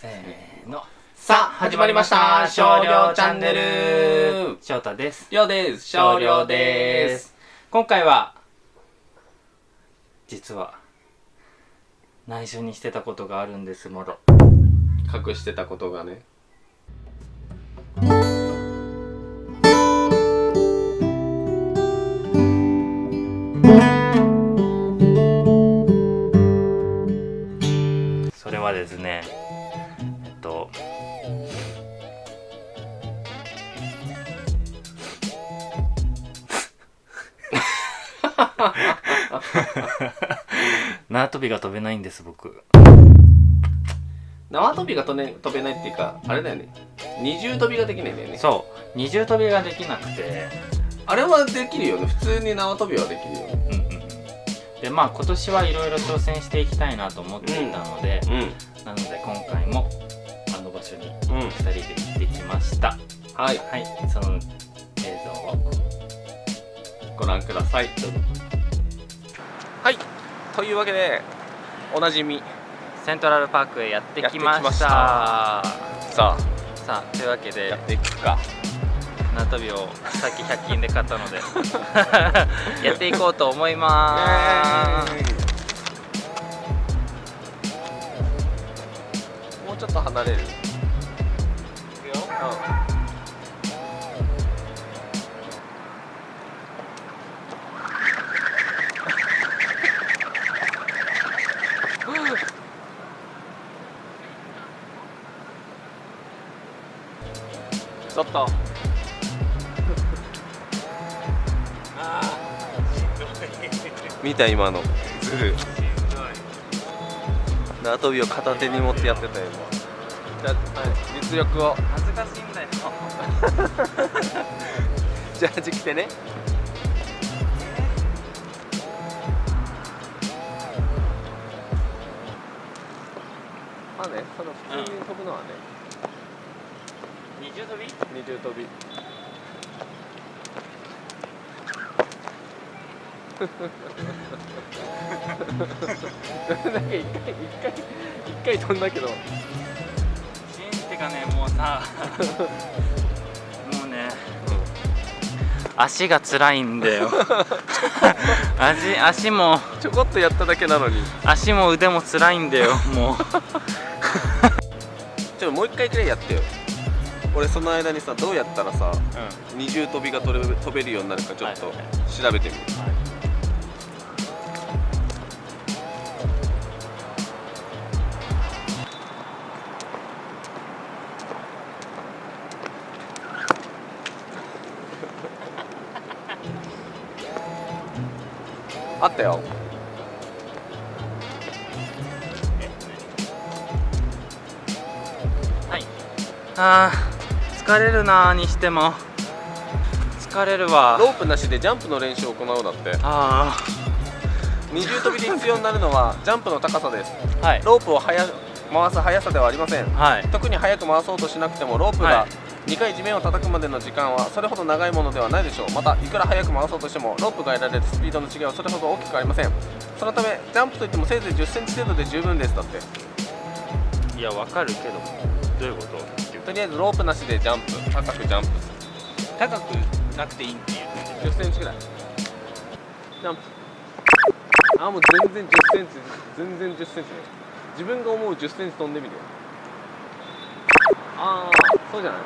せーの。さあ始まりました。少量チャンネル。翔太です。りょうです。少量です。今回は実は内緒にしてたことがあるんですもろ。隠してたことがね。そ れ縄跳びが飛べないんです僕。縄跳びが飛,、ね、飛べないっていうかあれだよね。二重跳びができないんだよね。そう。二重跳びができなくて。あれはできるよね。普通に縄跳びはできるよね。うんうんうん。でまあ今年はいろいろ挑戦していきたいなと思っていたので、なので今回もあの場所にうん。うん2人で行ってきました。はい。はい。その映像を。ご覧ください。はいというわけでおなじみ。セントラルパークへやってきました。やってきました。ささあというわけであやっていくか。縄跳びをさっき100均で買ったので。やっていこうと思いまーすもうちょっと離れるちょっと 見た今の。ズル縄跳びを片手に持ってやってたよ。今じゃあ、はい、実力を。恥ずかしいんだよ。ジャージ着てね。まあねその普通に飛ぶのはね、二重跳び？二重跳び。なんか一回一回一回飛んだけど。シンってかねもうさ もうね足が辛いんだよ。足足もちょこっとやっただけなのに。足も腕も辛いんだよもう。ちょっともう一回くらいやってよ俺その間にさどうやったらさ二重跳びが飛べ飛べるようになるかちょっとはい。はい調べてみる、あったよ。はいあー疲れるなーにしても。疲れるわ。ロープなしでジャンプの練習を行うだって。あ二重跳びで必要になるのはジャンプの高さです。あはい。ロープを速回す速さではありません。はい。特に速く回そうとしなくてもロープはがい。2回地面を叩くまでの時間はそれほど長いものではないでしょう。またいくら速く回そうとしてもロープが得られるスピードの違いはそれほど大きくありません。そのためジャンプといってもせいぜい1 0センチ程度で十分です。だって。いやわかるけど。どういうこと？とりあえずロープなしでジャンプ高くジャンプ高くなくていいっていう。1 0センチぐらい。ジャンプ。あーもう全然1 0センチ全然1 0センチ。ね自分が思う1 0センチ飛んでみるよ。ああそうじゃない。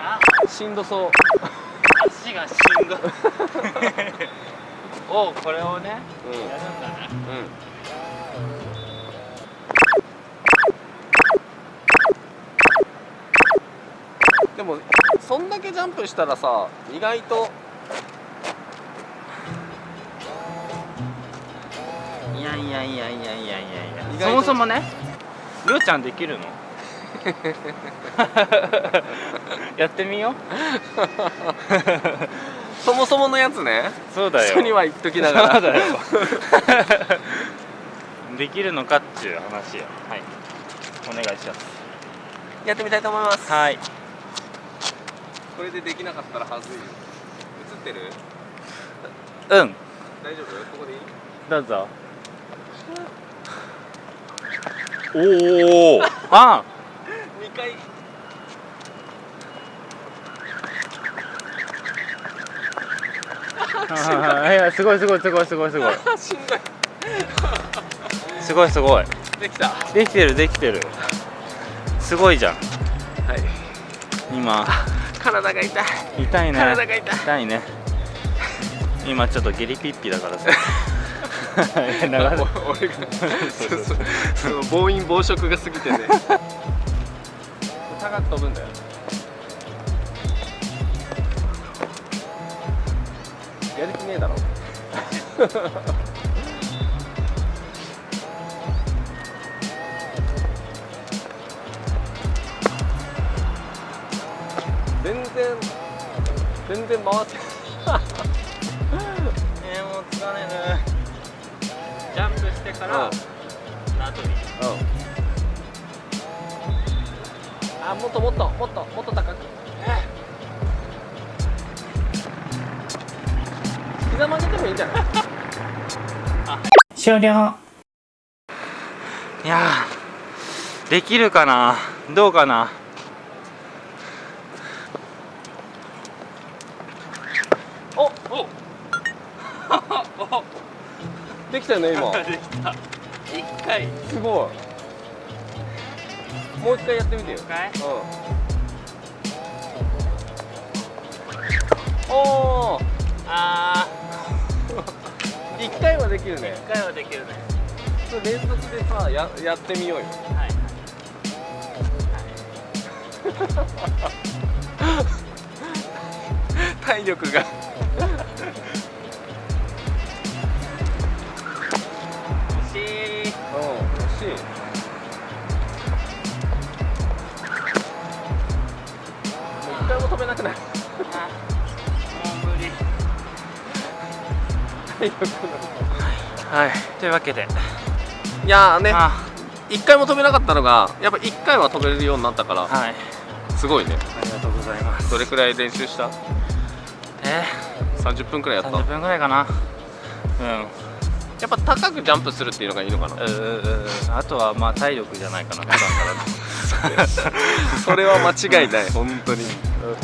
あしんどそう。足がしんどい。おうこれをねうん。やるんだね。うんでもそんだけジャンプしたらさ意外といやいやいやいやいやいや。いやそもそもねりょうちゃんできるの？やってみよう。そもそものやつね。そうだよ。人には言っときながら。できるのかっていう話よ。はい。お願いします。やってみたいと思います。はいこれでできなかったらはずいよ。映ってる？うん。大丈夫？ここでいい？どうぞ。おおあ2回。あいやすごいすごいすごいすごいすごい。しんどい。すごいすごい。できた。できてるできてる。すごいじゃん。はい。今体が痛い。痛いね。体が痛い。痛いね。今ちょっとゲリピッピだからさ。俺がその暴飲暴食が過ぎてね。高く飛ぶんだよ。やる気ねえだろ然全然回ってえー、も う疲れるジャンプしてから縄跳びあもっともっともっともっと高く。膝曲げてもいいんじゃない？終了。いやーできるかな？どうかな？おお。できたよね今。できた。一回。すごい。もう一回やってみてよ。一回？うん。おおあ 一回はできるーね。一回はできるね。それ連続でさややってみようよ。はい体力が。惜しいうん惜しい。もう一回も飛べなくなる。はい。というわけで。いやーね。あ。一回も飛べなかったのがやっぱ一回は飛べるようになったからはい。すごいね。ありがとうございます。どれくらい練習した？え30分くらいやー、った。30分ぐらいかな。うん。やっぱ高くジャンプするっていうのがいいのかな。うーあとはまあ体力じゃないかな普段から。それは間違いない。本当に。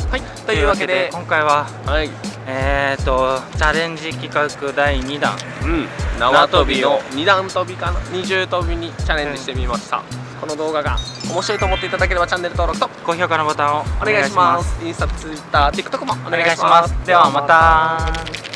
はい。というわけで。今回ははい。えーとチャレンジ企画第2弾。うん。縄跳びの二段跳びかな。二重跳びにチャレンジしてみました、この動画が面白いと思っていただければチャンネル登録と高評価のボタンをお願いします。インスタツイッター TikTok もおお願いします。ではまた